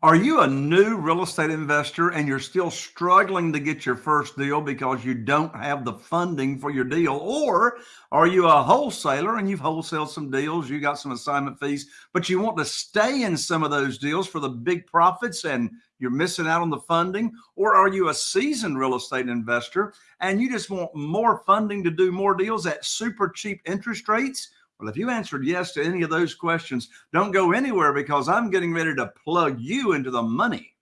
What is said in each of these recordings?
Are you a new real estate investor and you're still struggling to get your first deal because you don't have the funding for your deal? Or are you a wholesaler and you've wholesaled some deals, you got some assignment fees, but you want to stay in some of those deals for the big profits and you're missing out on the funding? Or are you a seasoned real estate investor and you just want more funding to do more deals at super cheap interest rates? Well, if you answered yes to any of those questions, don't go anywhere because I'm getting ready to plug you into the money.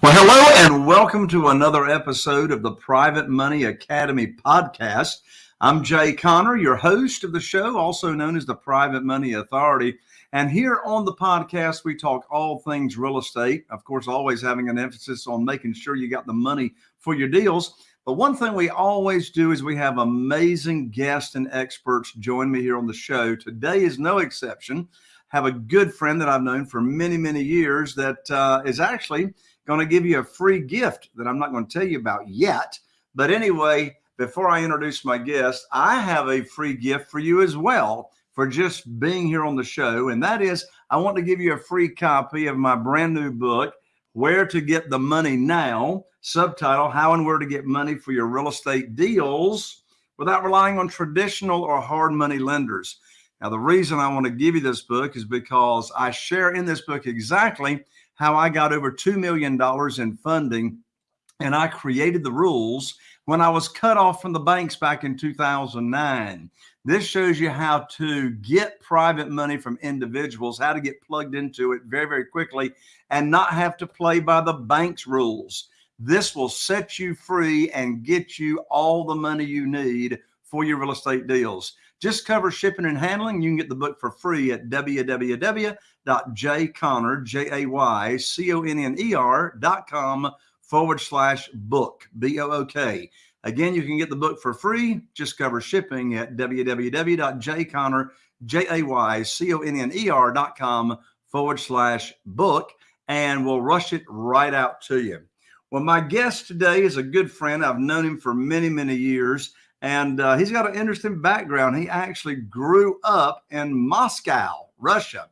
Well, hello and welcome to another episode of the Private Money Academy podcast. I'm Jay Conner, your host of the show, also known as the Private Money Authority. And here on the podcast, we talk all things real estate. Of course, always having an emphasis on making sure you got the money for your deals. But one thing we always do is we have amazing guests and experts join me here on the show. Today is no exception. Have a good friend that I've known for many, many years that uh, is actually going to give you a free gift that I'm not going to tell you about yet. But anyway, before I introduce my guest, I have a free gift for you as well for just being here on the show. And that is, I want to give you a free copy of my brand new book, Where to Get the Money Now, subtitle, How and Where to Get Money for Your Real Estate Deals Without Relying on Traditional or Hard Money Lenders. Now, the reason I want to give you this book is because I share in this book exactly how I got over $2 million in funding and I created the rules when I was cut off from the banks back in 2009. This shows you how to get private money from individuals, how to get plugged into it very, very quickly and not have to play by the bank's rules. This will set you free and get you all the money you need for your real estate deals. Just cover shipping and handling. You can get the book for free at www.jayconner, J-A-Y-C-O-N-N-E-R dot com forward slash book, B-O-O-K. Again, you can get the book for free. Just cover shipping at www.jayconner.com forward slash book, and we'll rush it right out to you. Well, my guest today is a good friend. I've known him for many, many years, and uh, he's got an interesting background. He actually grew up in Moscow, Russia.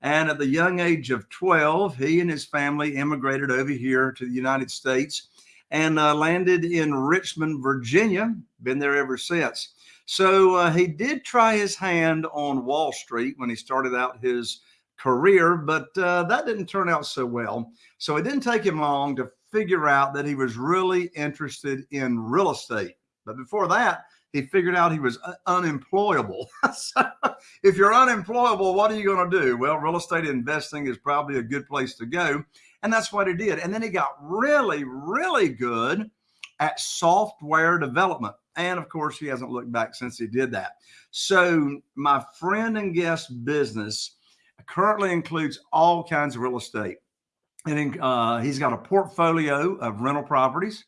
And at the young age of 12, he and his family immigrated over here to the United States and uh, landed in Richmond, Virginia. Been there ever since. So uh, he did try his hand on Wall Street when he started out his career, but uh, that didn't turn out so well. So it didn't take him long to figure out that he was really interested in real estate. But before that, he figured out he was unemployable. so if you're unemployable, what are you going to do? Well, real estate investing is probably a good place to go. And that's what he did. And then he got really, really good at software development. And of course, he hasn't looked back since he did that. So my friend and guest business currently includes all kinds of real estate. And uh, he's got a portfolio of rental properties.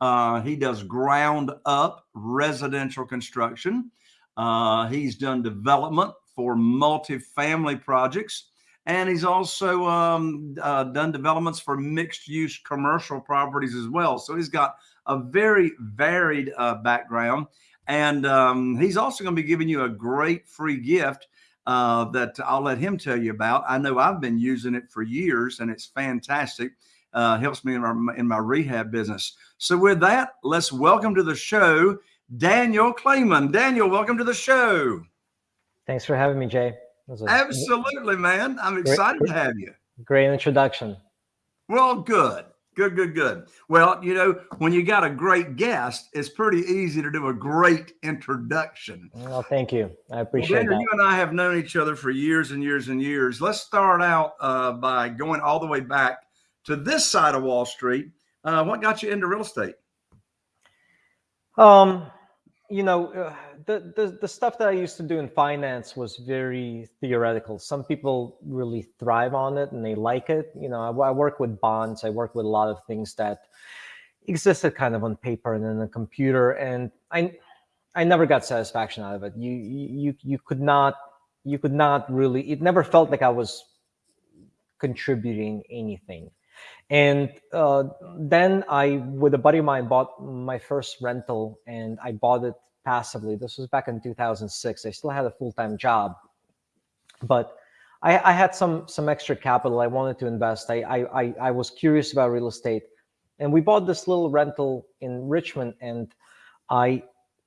Uh, he does ground up residential construction. Uh, he's done development for multifamily projects. And he's also um, uh, done developments for mixed use commercial properties as well. So he's got a very varied uh, background. And um, he's also going to be giving you a great free gift uh, that I'll let him tell you about. I know I've been using it for years and it's fantastic. Uh, helps me in my, in my rehab business. So with that, let's welcome to the show, Daniel Kleyman. Daniel, welcome to the show. Thanks for having me, Jay. Absolutely, man. I'm excited great, to have you. Great introduction. Well, good. Good, good, good. Well, you know, when you got a great guest, it's pretty easy to do a great introduction. Well, thank you. I appreciate well, that. You and I have known each other for years and years and years. Let's start out uh, by going all the way back to this side of Wall Street. Uh, what got you into real estate? Um, you know, uh, the, the, the stuff that I used to do in finance was very theoretical. Some people really thrive on it and they like it. You know, I, I work with bonds. I work with a lot of things that existed kind of on paper and in a computer, and I I never got satisfaction out of it. You you you could not you could not really. It never felt like I was contributing anything. And uh, then I, with a buddy of mine, bought my first rental, and I bought it passively. This was back in 2006. I still had a full time job, but I, I, had some some extra capital. I wanted to invest. I, I I was curious about real estate, and we bought this little rental in Richmond. And I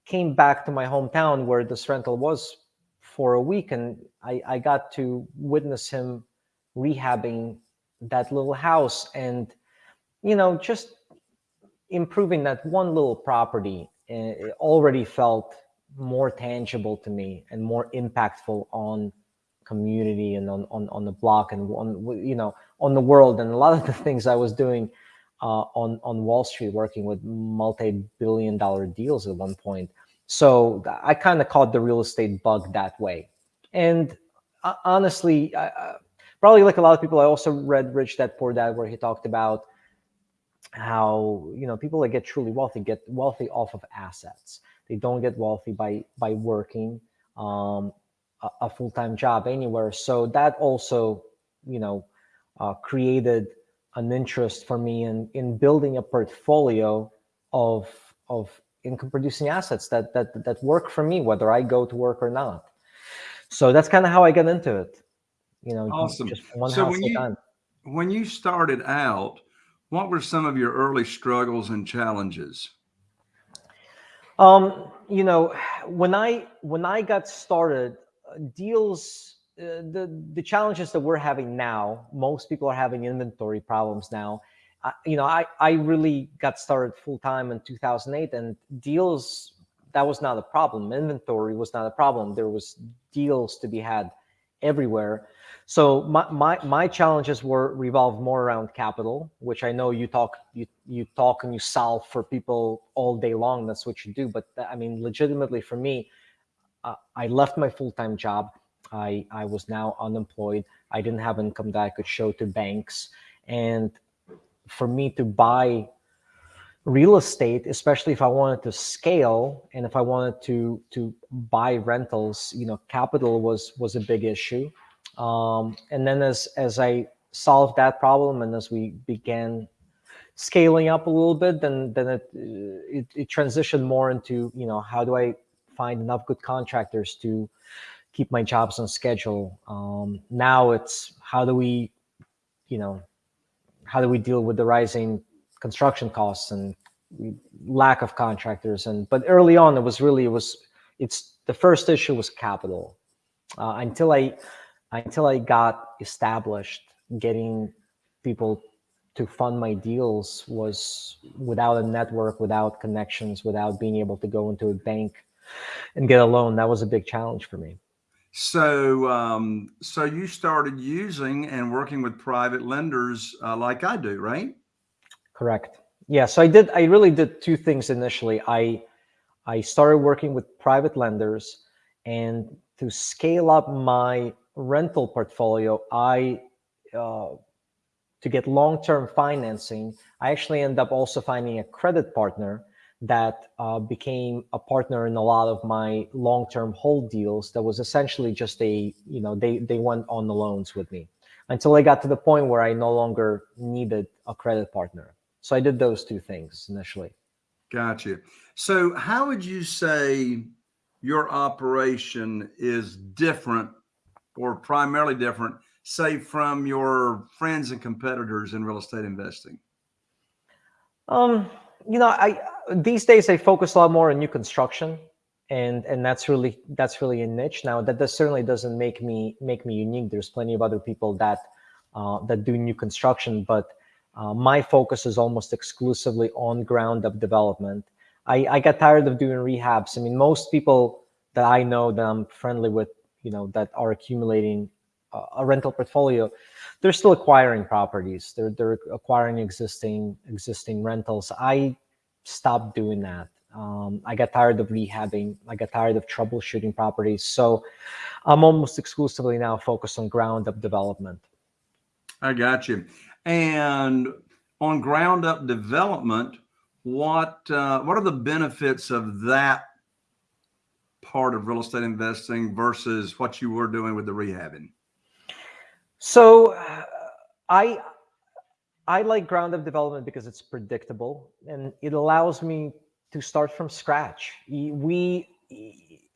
came back to my hometown where this rental was for a week, and I, I got to witness him rehabbing that little house and you know just improving that one little property it already felt more tangible to me and more impactful on community and on on, on the block and on you know on the world and a lot of the things i was doing uh, on on wall street working with multi-billion dollar deals at one point. So i kind of caught the real estate bug that way. And uh, honestly I, probably like a lot of people, I also read Rich Dad Poor Dad, where he talked about how you know people that get truly wealthy get wealthy off of assets. They don't get wealthy by by working um, a, a full time job anywhere. So that also you know uh, created an interest for me in in building a portfolio of of income producing assets that that that work for me whether I go to work or not. So that's kind of how I got into it you know, awesome. just one so house when at a you, time. When you started out, what were some of your early struggles and challenges? Um, you know, when I when I got started, deals uh, the the challenges that we're having now, most people are having inventory problems now. You know, I I really got started full time in 2008, and deals that was not a problem. Inventory was not a problem. There was deals to be had everywhere. So my, my, my challenges were revolved more around capital, which I know you talk you you talk and you solve for people all day long. That's what you do. But I mean, legitimately for me, uh, I left my full time job. I I was now unemployed. I didn't have income that I could show to banks, and for me to buy real estate, especially if I wanted to scale and if I wanted to to buy rentals, you know, capital was was a big issue. Um, and then as as I solved that problem and as we began scaling up a little bit, then then it, it, it transitioned more into you know how do I find enough good contractors to keep my jobs on schedule. Um, now it's how do we, you know, how do we deal with the rising construction costs and lack of contractors and but early on it was really it was it's the first issue was capital uh, until i until i got established getting people to fund my deals was without a network without connections without being able to go into a bank and get a loan that was a big challenge for me so um, so you started using and working with private lenders uh, like i do right Correct. Yeah. So I did. I really did two things initially. I I started working with private lenders, and to scale up my rental portfolio, I uh, to get long-term financing, I actually end up also finding a credit partner that uh, became a partner in a lot of my long-term hold deals. That was essentially just a you know they they went on the loans with me until I got to the point where I no longer needed a credit partner. So I did those two things initially. Gotcha. So how would you say your operation is different or primarily different, say from your friends and competitors in real estate investing? Um, you know, I these days I focus a lot more on new construction and and that's really that's really a niche now that does certainly doesn't make me make me unique there's plenty of other people that uh, that do new construction but uh, my focus is almost exclusively on ground up development. I, I got tired of doing rehabs. I mean, most people that I know that I'm friendly with, you know, that are accumulating a, a rental portfolio, they're still acquiring properties. They're they're acquiring existing existing rentals. I stopped doing that. Um, I got tired of rehabbing. I got tired of troubleshooting properties. So I'm almost exclusively now focused on ground up development. I got you. And on ground up development, what uh, what are the benefits of that part of real estate investing versus what you were doing with the rehabbing? So uh, I I like ground up development because it's predictable and it allows me to start from scratch. We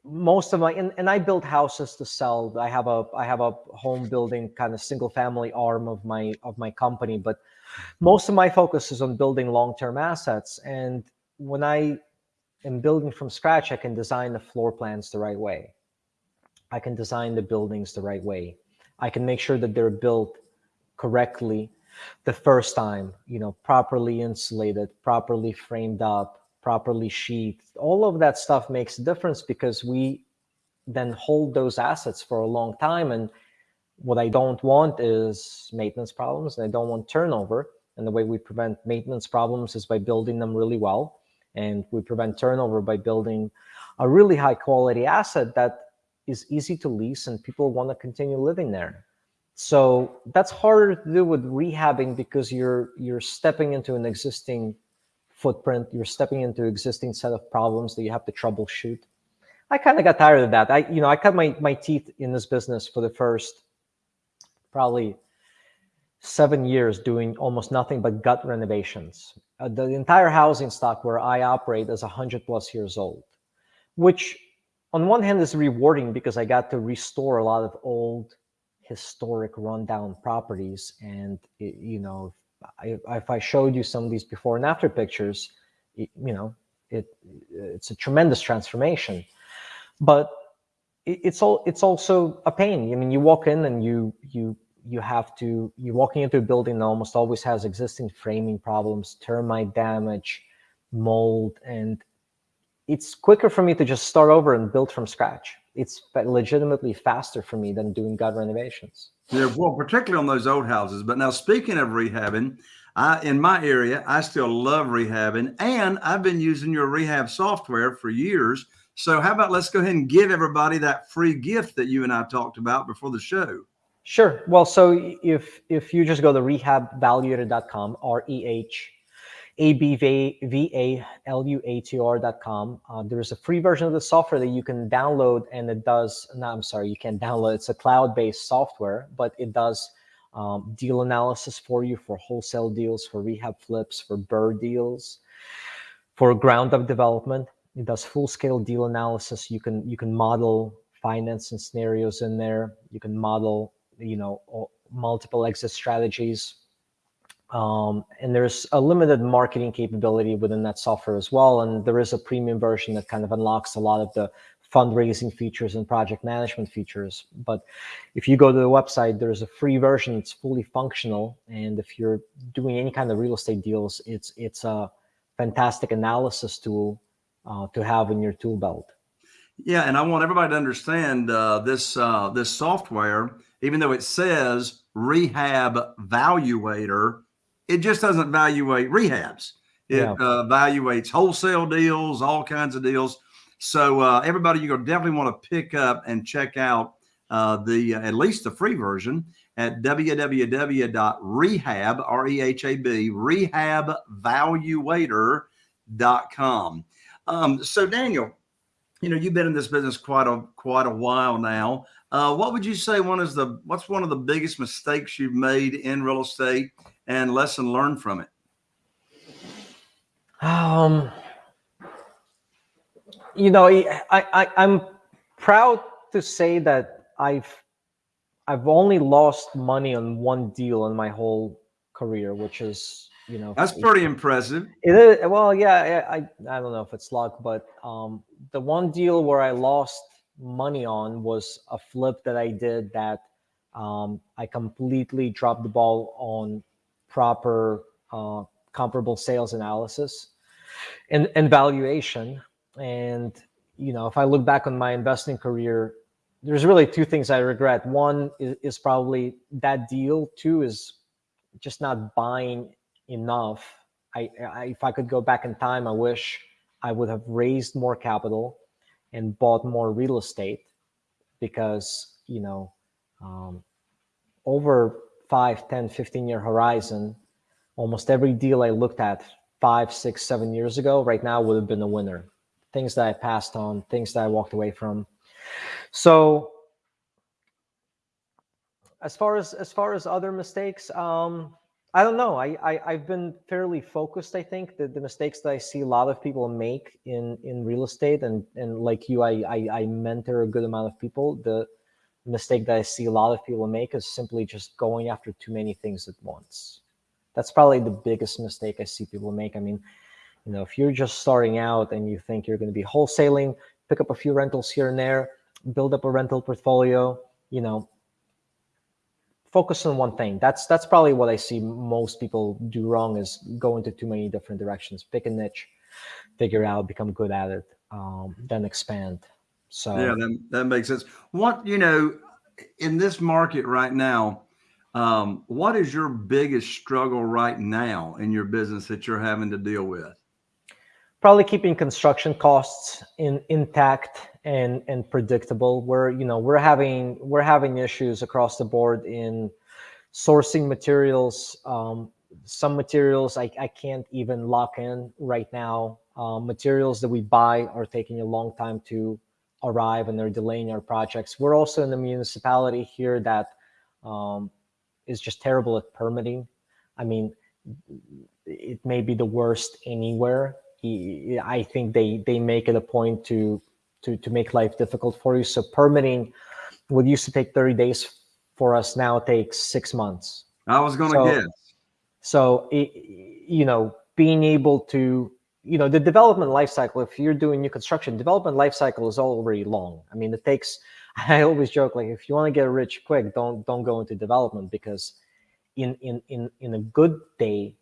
most of my and, and I build houses to sell. I have a I have a home building kind of single family arm of my of my company, but most of my focus is on building long-term assets. And when I am building from scratch, I can design the floor plans the right way. I can design the buildings the right way. I can make sure that they're built correctly the first time, you know, properly insulated, properly framed up, properly sheathed. All of that stuff makes a difference because we then hold those assets for a long time. And what I don't want is maintenance problems and I don't want turnover. And the way we prevent maintenance problems is by building them really well. And we prevent turnover by building a really high quality asset that is easy to lease and people want to continue living there. So that's harder to do with rehabbing because you're you're stepping into an existing footprint, you're stepping into existing set of problems that you have to troubleshoot. I kind of got tired of that. I you know, I cut my my teeth in this business for the first probably seven years doing almost nothing but gut renovations. Uh, the entire housing stock where I operate is 100 plus years old, which on one hand is rewarding because I got to restore a lot of old historic rundown properties. And it, you know if, if i showed you some of these before and after pictures it, you know it it's a tremendous transformation. But it, it's all it's also a pain. I mean you walk in and you you you have to you're walking into a building that almost always has existing framing problems termite damage mold and it's quicker for me to just start over and build from scratch it's legitimately faster for me than doing gut renovations. Yeah, well, particularly on those old houses. But now, speaking of rehabbing, I, in my area, I still love rehabbing, and I've been using your rehab software for years. So, how about let's go ahead and give everybody that free gift that you and I talked about before the show? Sure. Well, so if if you just go to rehabvaluator.com, R E H abvaluator.com. Uh, there's a free version of the software that you can download and it does, no, I'm sorry, you can't download, it's a cloud-based software, but it does um, deal analysis for you for wholesale deals, for rehab flips, for BRRRR deals, for ground up development. It does full scale deal analysis. You can, you can model financing scenarios in there. You can model, you know, multiple exit strategies um, and there's a limited marketing capability within that software as well. And there is a premium version that kind of unlocks a lot of the fundraising features and project management features. But if you go to the website, there's a free version. It's fully functional. And if you're doing any kind of real estate deals, it's, it's a fantastic analysis tool uh, to have in your tool belt. Yeah, and I want everybody to understand uh, this uh, this software, even though it says Rehab Valuator, it just doesn't evaluate rehabs. It yeah. uh, evaluates wholesale deals, all kinds of deals. So uh, everybody, you're gonna definitely want to pick up and check out uh, the uh, at least the free version at www.rehab r e h a b rehabvaluator.com. Um, so Daniel, you know you've been in this business quite a quite a while now. Uh, what would you say one is the what's one of the biggest mistakes you've made in real estate and lesson learned from it? Um, you know, I, I, I'm proud to say that I've, I've only lost money on one deal in my whole career, which is, you know, that's pretty impressive. It is. Well, yeah, I, I don't know if it's luck, but um, the one deal where I lost money on was a flip that I did that um, I completely dropped the ball on proper uh, comparable sales analysis and, and valuation. And, you know, if I look back on my investing career, there's really two things I regret. One is, is probably that deal. Two is just not buying enough. I, I, if I could go back in time, I wish I would have raised more capital and bought more real estate because, you know, um, over 5, 10, 15 year horizon, almost every deal I looked at five, six, seven years ago, right now would have been a winner. Things that I passed on, things that I walked away from. So as far as as far as other mistakes, um, I don't know. I, I have been fairly focused. I think that the mistakes that I see a lot of people make in in real estate, and and like you, I, I I mentor a good amount of people. The mistake that I see a lot of people make is simply just going after too many things at once. That's probably the biggest mistake I see people make. I mean, you know, if you're just starting out and you think you're going to be wholesaling, pick up a few rentals here and there, build up a rental portfolio, you know, focus on one thing. That's that's probably what I see most people do wrong is go into too many different directions. Pick a niche, figure out, become good at it, um, then expand. So yeah, that, that makes sense. What you know, in this market right now, um, what is your biggest struggle right now in your business that you're having to deal with? Probably keeping construction costs in intact and and predictable. We're you know we're having we're having issues across the board in sourcing materials. Um, some materials I, I can't even lock in right now. Um, materials that we buy are taking a long time to arrive and they're delaying our projects. We're also in the municipality here that um, is just terrible at permitting. I mean, it may be the worst anywhere. I think they they make it a point to to to make life difficult for you. So permitting what used to take 30 days for us now takes six months. I was going to so, guess. So it, you know, being able to you know the development life cycle if you're doing new construction development life cycle is already long i mean it takes i always joke like if you want to get rich quick don't don't go into development because in in in in a good day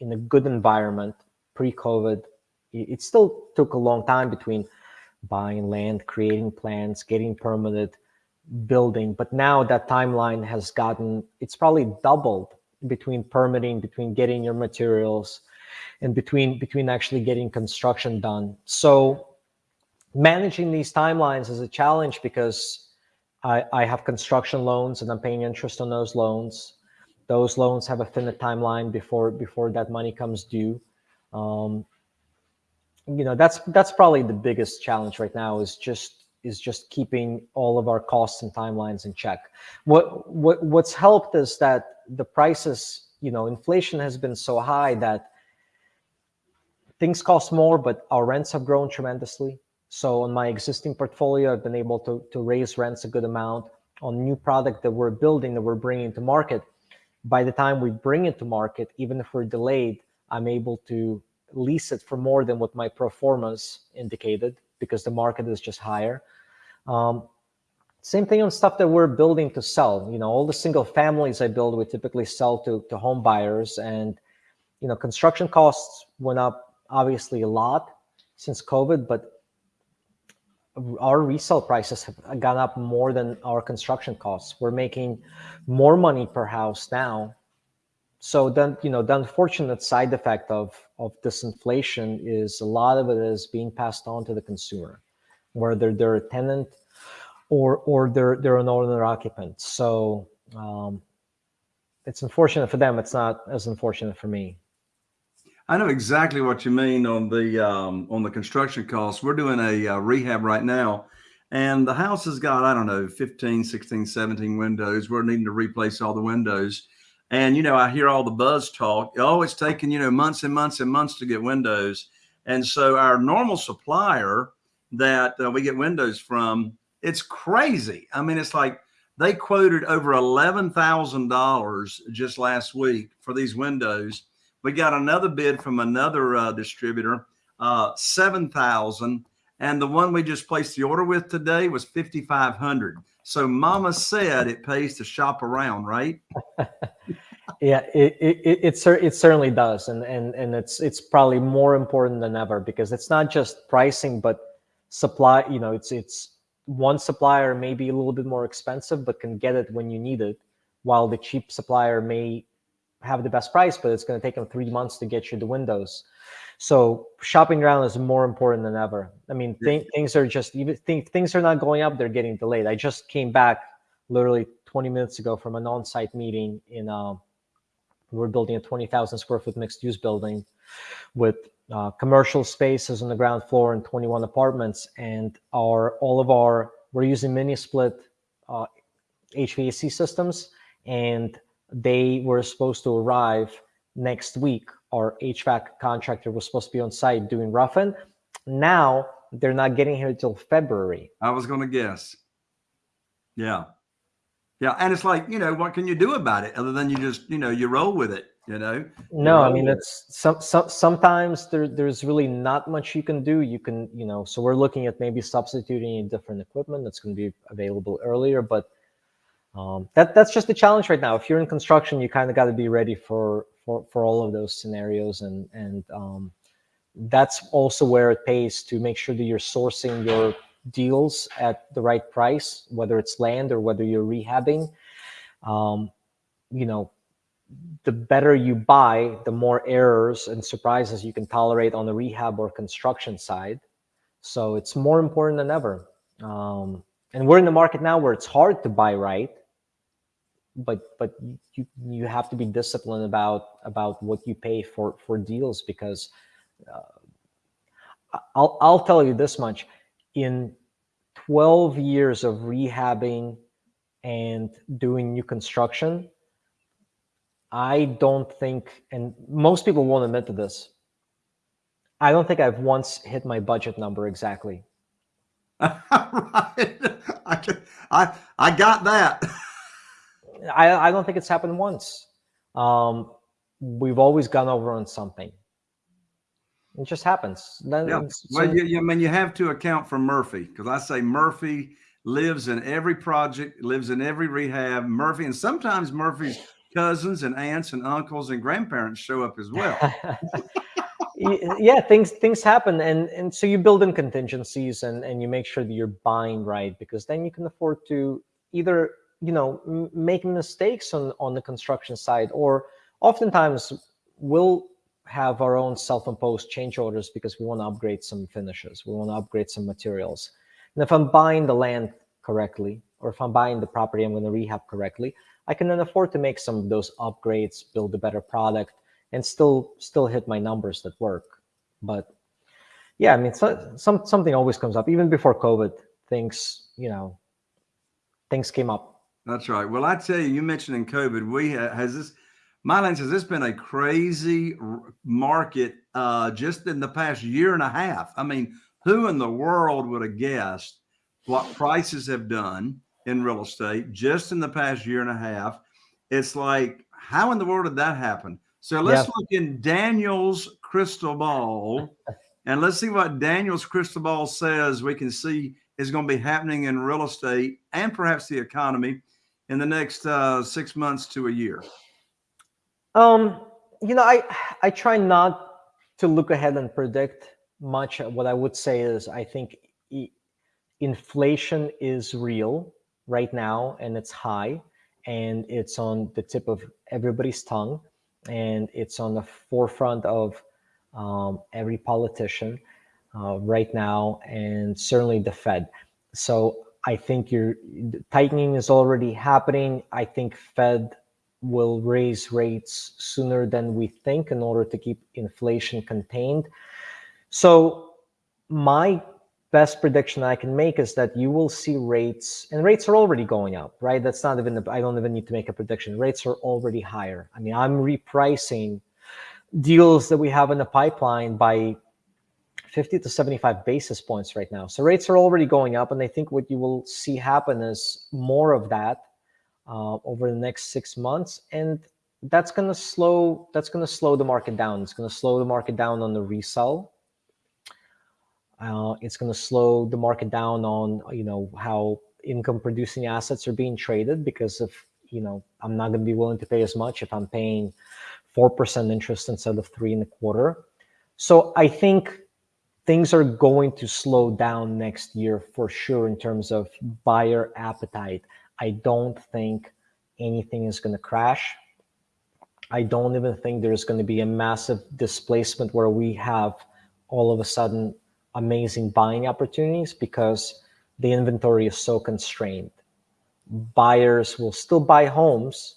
in a good environment pre-covid it still took a long time between buying land creating plans getting permitted building but now that timeline has gotten it's probably doubled between permitting between getting your materials and between between actually getting construction done. So managing these timelines is a challenge because I, I have construction loans and I'm paying interest on those loans. Those loans have a finite timeline before before that money comes due. Um, you know that's that's probably the biggest challenge right now is just is just keeping all of our costs and timelines in check. What what what's helped is that the prices, you know, inflation has been so high that things cost more, but our rents have grown tremendously. So on my existing portfolio, I've been able to, to raise rents a good amount on new product that we're building, that we're bringing to market. By the time we bring it to market, even if we're delayed, I'm able to lease it for more than what my performance indicated because the market is just higher. Um, same thing on stuff that we're building to sell. You know, all the single families I build, we typically sell to, to home buyers and, you know, construction costs went up obviously a lot since COVID, but our resale prices have gone up more than our construction costs. We're making more money per house now. So then, you know, the unfortunate side effect of, of this inflation is a lot of it is being passed on to the consumer, whether they're a tenant or or they're they're an owner occupant. So um, it's unfortunate for them. It's not as unfortunate for me. I know exactly what you mean on the um, on the construction costs. We're doing a uh, rehab right now, and the house has got, I don't know, 15, 16, 17 windows. We're needing to replace all the windows. And, you know, I hear all the buzz talk. Oh, it's taking, you know, months and months and months to get windows. And so our normal supplier that uh, we get windows from, it's crazy. I mean, it's like they quoted over $11,000 just last week for these windows we got another bid from another uh, distributor, uh, 7,000. And the one we just placed the order with today was 5,500. So mama said it pays to shop around, right? yeah, it, it, it, it, certainly does. And, and, and it's, it's probably more important than ever because it's not just pricing, but supply, you know, it's, it's one supplier may be a little bit more expensive, but can get it when you need it while the cheap supplier may have the best price, but it's going to take them three months to get you the windows. So shopping around is more important than ever. I mean, th things are just even th things are not going up; they're getting delayed. I just came back literally 20 minutes ago from an on-site meeting in. Uh, we're building a 20,000 square foot mixed-use building with uh, commercial spaces on the ground floor and 21 apartments, and our all of our we're using mini split uh, HVAC systems and they were supposed to arrive next week. Our HVAC contractor was supposed to be on site doing roughing. Now they're not getting here until February. I was going to guess. Yeah. Yeah. And it's like, you know, what can you do about it other than you just, you know, you roll with it, you know? No, I mean, it's some, some, sometimes there, there's really not much you can do. You can, you know, so we're looking at maybe substituting different equipment that's going to be available earlier, but um, that that's just the challenge right now. If you're in construction, you kind of got to be ready for, for, for all of those scenarios. And, and um, that's also where it pays to make sure that you're sourcing your deals at the right price, whether it's land or whether you're rehabbing. Um, you know, the better you buy, the more errors and surprises you can tolerate on the rehab or construction side. So it's more important than ever. Um, and we're in the market now where it's hard to buy right, but but you you have to be disciplined about about what you pay for for deals because uh, I'll I'll tell you this much in 12 years of rehabbing and doing new construction, I don't think, and most people won't admit to this, I don't think I've once hit my budget number exactly. right. I, I, I got that. I, I don't think it's happened once. Um, we've always gone over on something. It just happens. Then yeah. Well, you, you, I mean, you have to account for Murphy because I say Murphy lives in every project, lives in every rehab. Murphy, and sometimes Murphy's cousins and aunts and uncles and grandparents show up as well. yeah, things things happen, and and so you build in contingencies and and you make sure that you're buying right because then you can afford to either you know make mistakes on on the construction side or oftentimes will have our own self-imposed change orders because we want to upgrade some finishes. We want to upgrade some materials. And if I'm buying the land correctly, or if I'm buying the property I'm going to rehab correctly, I can then afford to make some of those upgrades, build a better product, and still still hit my numbers that work. But yeah, I mean, so, some something always comes up. Even before COVID, things you know, things came up. That's right. Well, I tell you, you mentioned in COVID, we has this Mylan says it's been a crazy market uh, just in the past year and a half. I mean, who in the world would have guessed what prices have done in real estate just in the past year and a half? It's like, how in the world did that happen? So let's yeah. look in Daniel's crystal ball and let's see what Daniel's crystal ball says we can see is going to be happening in real estate and perhaps the economy in the next uh, six months to a year. Um, you know, I I try not to look ahead and predict much. What I would say is, I think e inflation is real right now, and it's high, and it's on the tip of everybody's tongue, and it's on the forefront of um, every politician uh, right now, and certainly the Fed. So I think your tightening is already happening. I think Fed will raise rates sooner than we think in order to keep inflation contained. So my best prediction I can make is that you will see rates, and rates are already going up, right? That's not even, I don't even need to make a prediction. Rates are already higher. I mean, I'm repricing deals that we have in the pipeline by 50 to 75 basis points right now. So rates are already going up, and I think what you will see happen is more of that uh, over the next six months, and that's going to slow. That's going to slow the market down. It's going to slow the market down on the resell. Uh, it's going to slow the market down on you know how income producing assets are being traded because of you know I'm not going to be willing to pay as much if I'm paying four percent interest instead of three and a quarter. So I think things are going to slow down next year for sure in terms of buyer appetite. I don't think anything is going to crash. I don't even think there's going to be a massive displacement where we have all of a sudden amazing buying opportunities because the inventory is so constrained. Buyers will still buy homes.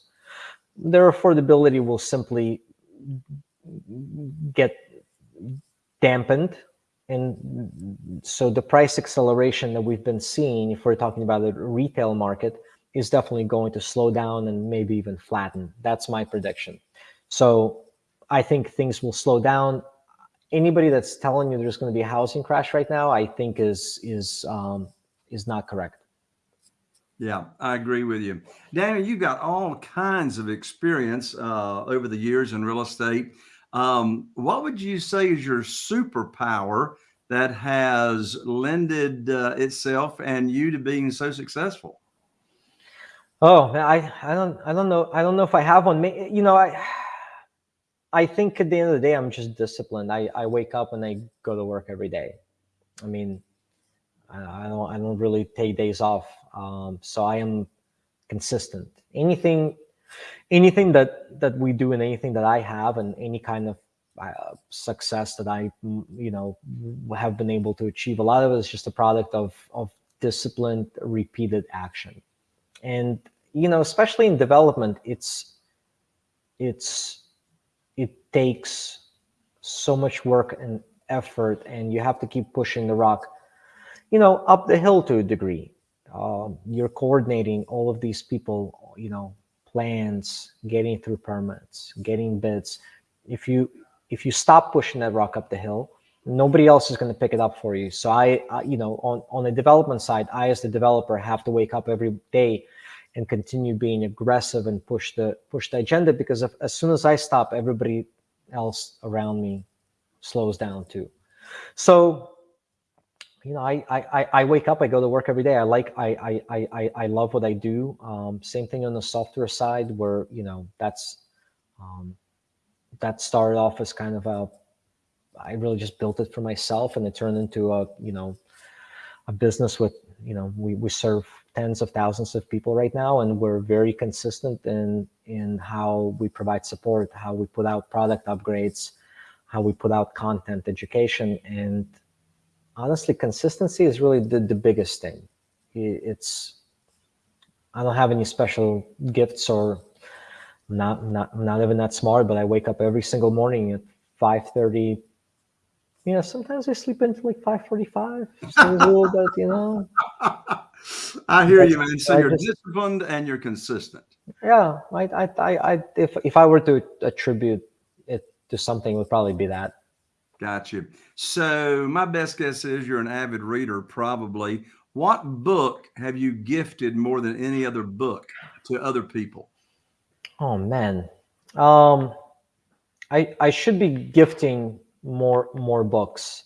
Their affordability will simply get dampened. And so the price acceleration that we've been seeing, if we're talking about the retail market, is definitely going to slow down and maybe even flatten. That's my prediction. So I think things will slow down. Anybody that's telling you there's going to be a housing crash right now, I think is is um, is not correct. Yeah, I agree with you. Daniel, you've got all kinds of experience uh, over the years in real estate. Um, what would you say is your superpower that has lended uh, itself and you to being so successful? Oh, I I don't I don't know I don't know if I have one. You know, I I think at the end of the day, I'm just disciplined. I I wake up and I go to work every day. I mean, I, I don't I don't really take days off. Um, so I am consistent. Anything anything that that we do and anything that I have and any kind of uh, success that I you know have been able to achieve, a lot of it is just a product of of disciplined, repeated action and you know especially in development it's it's it takes so much work and effort and you have to keep pushing the rock you know up the hill to a degree um, you're coordinating all of these people you know plans getting through permits getting bids if you if you stop pushing that rock up the hill nobody else is going to pick it up for you. So I, I, you know, on, on the development side, I, as the developer have to wake up every day and continue being aggressive and push the, push the agenda because if, as soon as I stop, everybody else around me slows down too. So, you know, I, I, I wake up, I go to work every day. I like, I, I, I, I love what I do. Um, same thing on the software side where, you know, that's, um, that started off as kind of a I really just built it for myself and it turned into a, you know, a business with, you know, we, we serve tens of thousands of people right now and we're very consistent in, in how we provide support, how we put out product upgrades, how we put out content education. And honestly, consistency is really the, the biggest thing. It's, I don't have any special gifts or not, not, not even that smart, but I wake up every single morning at 5.30 you know, sometimes I sleep until like 5:45. a little bit, you know. I hear you, man. So I you're just, disciplined and you're consistent. Yeah, I, I, I, I, if if I were to attribute it to something, it would probably be that. Gotcha. So my best guess is you're an avid reader, probably. What book have you gifted more than any other book to other people? Oh man, um, I I should be gifting more more books.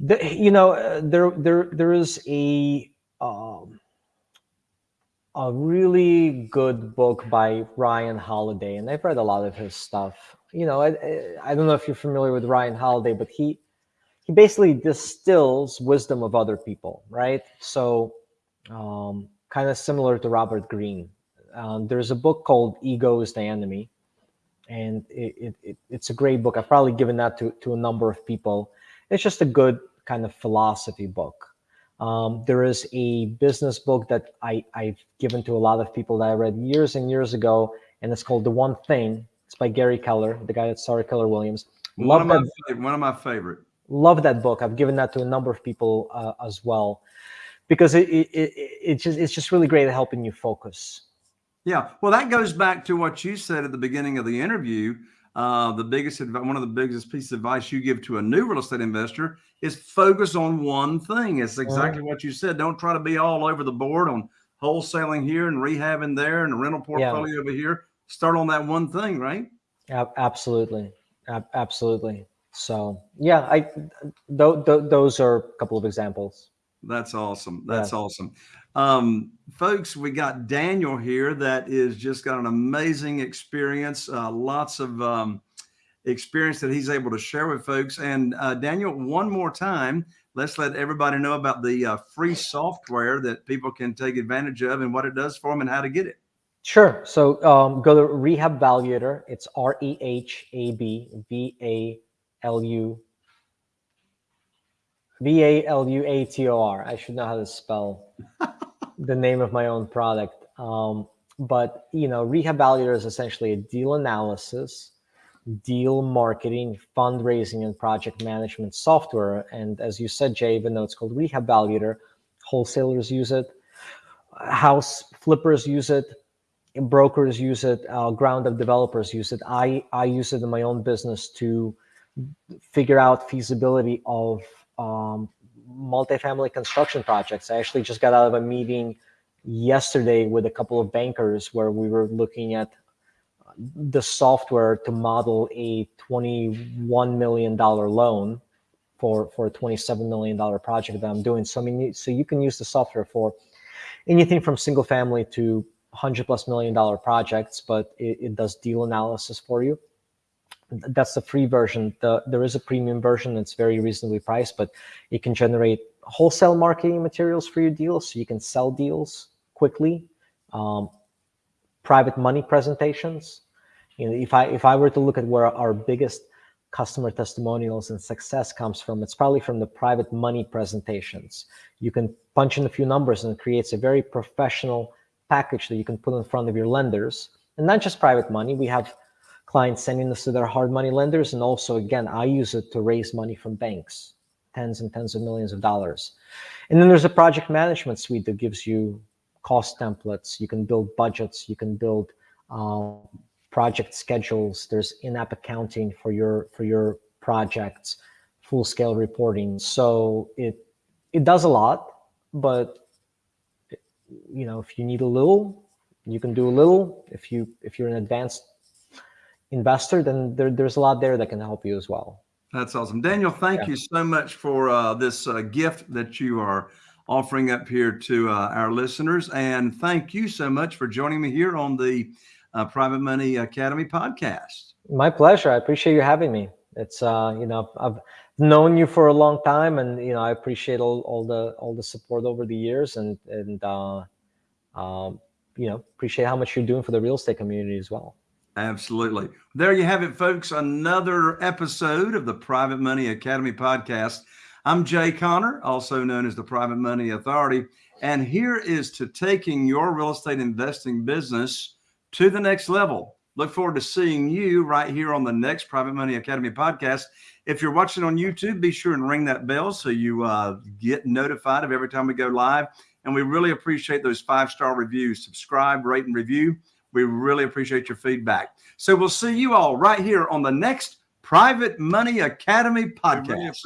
The, you know, uh, there there there is a um, a really good book by Ryan Holiday, and I've read a lot of his stuff. You know, I, I don't know if you're familiar with Ryan Holiday, but he he basically distills wisdom of other people, right? So, um, kind of similar to Robert Greene. Um, there's a book called "Ego is the Enemy," and it, it, it's a great book. I've probably given that to, to a number of people. It's just a good kind of philosophy book. Um, there is a business book that I, I've given to a lot of people that I read years and years ago, and it's called The One Thing. It's by Gary Keller, the guy that started Keller Williams. Love one, of that, my, one of my favorite. Love that book. I've given that to a number of people uh, as well, because it, it, it, it just it's just really great at helping you focus. Yeah, well, that goes back to what you said at the beginning of the interview. Uh, the biggest, one of the biggest pieces of advice you give to a new real estate investor is focus on one thing. It's exactly what you said. Don't try to be all over the board on wholesaling here and rehabbing there and a rental portfolio yeah. over here. Start on that one thing, right? Absolutely, absolutely. So yeah, I th th those are a couple of examples. That's awesome. That's yeah. awesome. Um, folks, we got Daniel here that is just got an amazing experience, uh, lots of um, experience that he's able to share with folks. And uh, Daniel, one more time, let's let everybody know about the uh, free software that people can take advantage of and what it does for them and how to get it. Sure. So um, go to Rehab Valuator. It's R E H A B V A L U V A L U A T O R. I should know how to spell the name of my own product. Um, but you know, Rehab Valuator is essentially a deal analysis, deal marketing, fundraising, and project management software. And as you said, Jay, even though it's called Rehab Valuator, wholesalers use it. house flippers use it, brokers use it, uh, ground up developers use it. I I use it in my own business to figure out feasibility of um, multifamily construction projects. I actually just got out of a meeting yesterday with a couple of bankers where we were looking at the software to model a $21 million loan for, for a $27 million project that I'm doing. So I mean, so you can use the software for anything from single family to 100 plus million dollar projects, but it, it does deal analysis for you that's the free version. The, there is a premium version that's very reasonably priced, but it can generate wholesale marketing materials for your deals, so you can sell deals quickly. Um, private money presentations. You know, if I if I were to look at where our biggest customer testimonials and success comes from, it's probably from the private money presentations. You can punch in a few numbers and it creates a very professional package that you can put in front of your lenders. And not just private money, we have clients sending this to their hard money lenders. And also, again, I use it to raise money from banks, tens and tens of millions of dollars. And then there's a project management suite that gives you cost templates. You can build budgets. You can build uh, project schedules. There's in-app accounting for your for your projects, full scale reporting. So it it does a lot, but you know if you need a little, you can do a little. If you if you're an advanced investor, then there, there's a lot there that can help you as well. That's awesome. Daniel, thank yeah. you so much for uh, this uh, gift that you are offering up here to uh, our listeners. And thank you so much for joining me here on the uh, Private Money Academy podcast. My pleasure. I appreciate you having me. It's, uh, you know, I've known you for a long time and, you know, I appreciate all, all the, all the support over the years and, and, uh, um, you know, appreciate how much you're doing for the real estate community as well. Absolutely. There you have it, folks. Another episode of the Private Money Academy podcast. I'm Jay Conner, also known as the Private Money Authority. And here is to taking your real estate investing business to the next level. Look forward to seeing you right here on the next Private Money Academy podcast. If you're watching on YouTube, be sure and ring that bell so you uh, get notified of every time we go live. And we really appreciate those five star reviews. Subscribe, rate, and review. We really appreciate your feedback. So we'll see you all right here on the next Private Money Academy podcast.